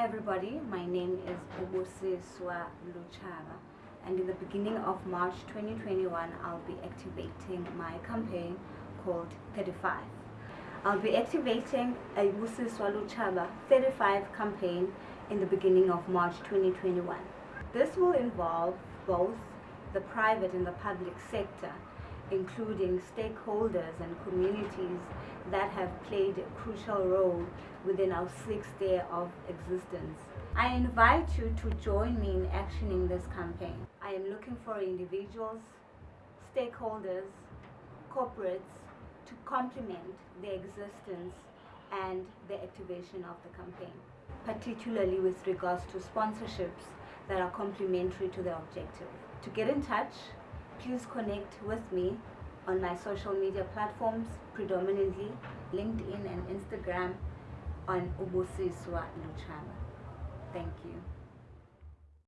Hi everybody, my name is Ubusiswa Luchaba and in the beginning of March 2021 I'll be activating my campaign called 35. I'll be activating a Ubusiswa Luchaba 35 campaign in the beginning of March 2021. This will involve both the private and the public sector including stakeholders and communities that have played a crucial role within our sixth day of existence. I invite you to join me in actioning this campaign. I am looking for individuals, stakeholders, corporates to complement the existence and the activation of the campaign, particularly with regards to sponsorships that are complementary to the objective. To get in touch, please connect with me on my social media platforms, predominantly LinkedIn and Instagram on Ubusiswa Luchaba. Thank you.